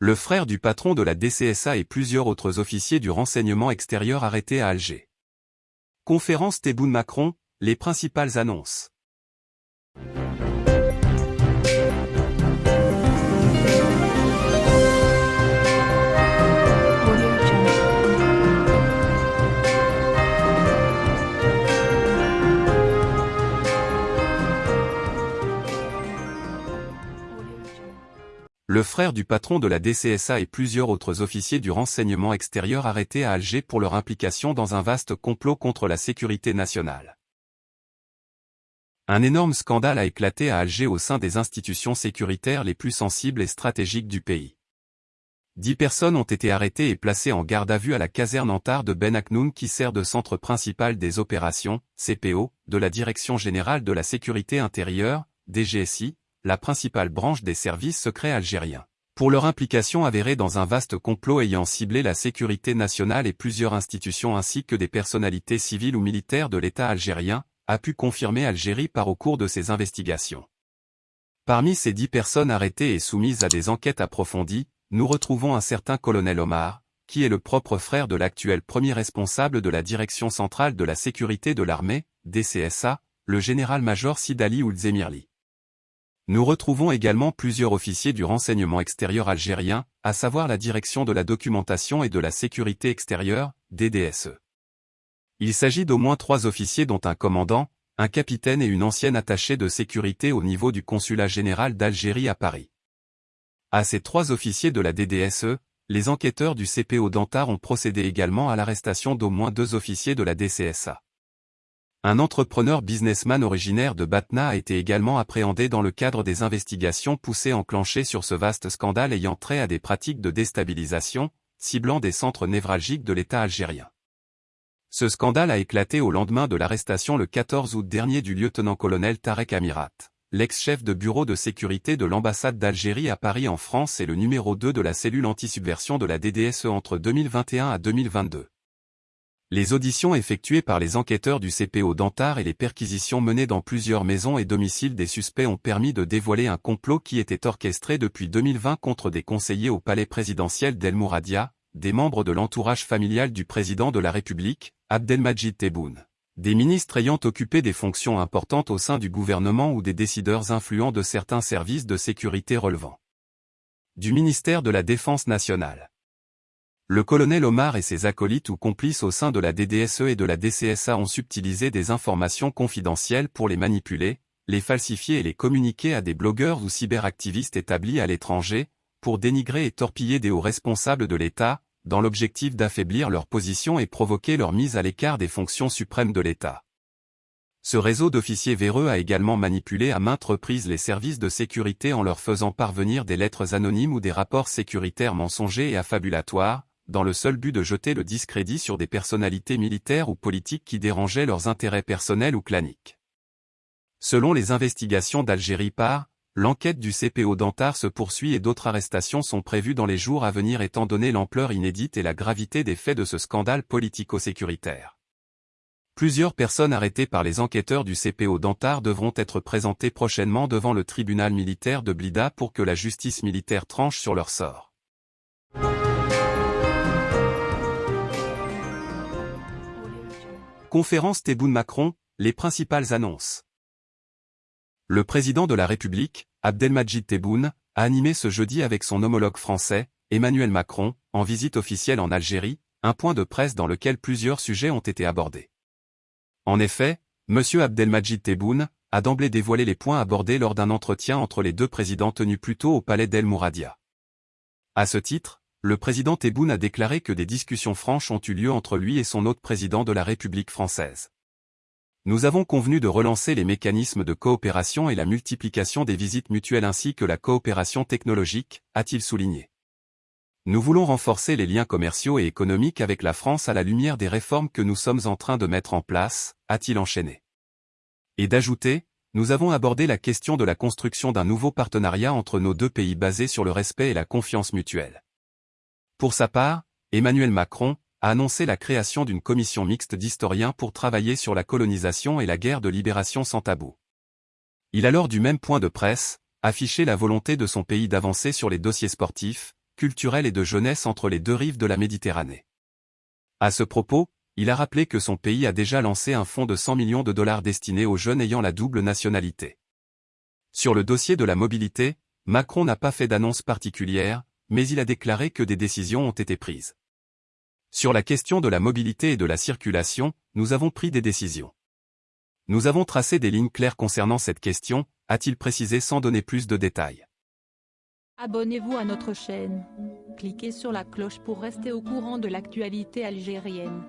Le frère du patron de la DCSA et plusieurs autres officiers du renseignement extérieur arrêtés à Alger. Conférence Tebboune-Macron, les principales annonces. Le frère du patron de la DCSA et plusieurs autres officiers du renseignement extérieur arrêtés à Alger pour leur implication dans un vaste complot contre la sécurité nationale. Un énorme scandale a éclaté à Alger au sein des institutions sécuritaires les plus sensibles et stratégiques du pays. Dix personnes ont été arrêtées et placées en garde à vue à la caserne Antar de Ben Aknoun qui sert de centre principal des opérations, CPO, de la Direction Générale de la Sécurité Intérieure, DGSI, la principale branche des services secrets algériens, pour leur implication avérée dans un vaste complot ayant ciblé la sécurité nationale et plusieurs institutions ainsi que des personnalités civiles ou militaires de l'État algérien, a pu confirmer Algérie par au cours de ses investigations. Parmi ces dix personnes arrêtées et soumises à des enquêtes approfondies, nous retrouvons un certain colonel Omar, qui est le propre frère de l'actuel premier responsable de la Direction centrale de la sécurité de l'armée, DCSA, le général-major Sidali Oulzemirli. Nous retrouvons également plusieurs officiers du renseignement extérieur algérien, à savoir la Direction de la documentation et de la sécurité extérieure, DDSE. Il s'agit d'au moins trois officiers dont un commandant, un capitaine et une ancienne attachée de sécurité au niveau du consulat général d'Algérie à Paris. À ces trois officiers de la DDSE, les enquêteurs du CPO d'Antar ont procédé également à l'arrestation d'au moins deux officiers de la DCSA. Un entrepreneur businessman originaire de Batna a été également appréhendé dans le cadre des investigations poussées enclenchées sur ce vaste scandale ayant trait à des pratiques de déstabilisation, ciblant des centres névralgiques de l'État algérien. Ce scandale a éclaté au lendemain de l'arrestation le 14 août dernier du lieutenant-colonel Tarek Amirat, l'ex-chef de bureau de sécurité de l'ambassade d'Algérie à Paris en France et le numéro 2 de la cellule anti-subversion de la DDSE entre 2021 à 2022. Les auditions effectuées par les enquêteurs du CPO d'Antar et les perquisitions menées dans plusieurs maisons et domiciles des suspects ont permis de dévoiler un complot qui était orchestré depuis 2020 contre des conseillers au palais présidentiel d'El Mouradia, des membres de l'entourage familial du président de la République, Abdelmajid Tebboune, des ministres ayant occupé des fonctions importantes au sein du gouvernement ou des décideurs influents de certains services de sécurité relevant du ministère de la Défense nationale. Le colonel Omar et ses acolytes ou complices au sein de la DDSE et de la DCSA ont subtilisé des informations confidentielles pour les manipuler, les falsifier et les communiquer à des blogueurs ou cyberactivistes établis à l'étranger, pour dénigrer et torpiller des hauts responsables de l'État, dans l'objectif d'affaiblir leur position et provoquer leur mise à l'écart des fonctions suprêmes de l'État. Ce réseau d'officiers véreux a également manipulé à maintes reprises les services de sécurité en leur faisant parvenir des lettres anonymes ou des rapports sécuritaires mensongers et affabulatoires, dans le seul but de jeter le discrédit sur des personnalités militaires ou politiques qui dérangeaient leurs intérêts personnels ou claniques. Selon les investigations d'Algérie par, l'enquête du CPO d'Antar se poursuit et d'autres arrestations sont prévues dans les jours à venir étant donné l'ampleur inédite et la gravité des faits de ce scandale politico-sécuritaire. Plusieurs personnes arrêtées par les enquêteurs du CPO d'Antar devront être présentées prochainement devant le tribunal militaire de Blida pour que la justice militaire tranche sur leur sort. Conférence Tebboune-Macron, les principales annonces. Le président de la République, Abdelmajid Tebboune, a animé ce jeudi avec son homologue français, Emmanuel Macron, en visite officielle en Algérie, un point de presse dans lequel plusieurs sujets ont été abordés. En effet, M. Abdelmajid Tebboune a d'emblée dévoilé les points abordés lors d'un entretien entre les deux présidents tenus plus tôt au palais d'El Mouradia. À ce titre, le président Tebboune a déclaré que des discussions franches ont eu lieu entre lui et son autre président de la République française. Nous avons convenu de relancer les mécanismes de coopération et la multiplication des visites mutuelles ainsi que la coopération technologique, a-t-il souligné. Nous voulons renforcer les liens commerciaux et économiques avec la France à la lumière des réformes que nous sommes en train de mettre en place, a-t-il enchaîné. Et d'ajouter, nous avons abordé la question de la construction d'un nouveau partenariat entre nos deux pays basé sur le respect et la confiance mutuelle. Pour sa part, Emmanuel Macron a annoncé la création d'une commission mixte d'historiens pour travailler sur la colonisation et la guerre de libération sans tabou. Il a lors du même point de presse, affiché la volonté de son pays d'avancer sur les dossiers sportifs, culturelle et de jeunesse entre les deux rives de la Méditerranée. À ce propos, il a rappelé que son pays a déjà lancé un fonds de 100 millions de dollars destiné aux jeunes ayant la double nationalité. Sur le dossier de la mobilité, Macron n'a pas fait d'annonce particulière, mais il a déclaré que des décisions ont été prises. Sur la question de la mobilité et de la circulation, nous avons pris des décisions. Nous avons tracé des lignes claires concernant cette question, a-t-il précisé sans donner plus de détails. Abonnez-vous à notre chaîne. Cliquez sur la cloche pour rester au courant de l'actualité algérienne.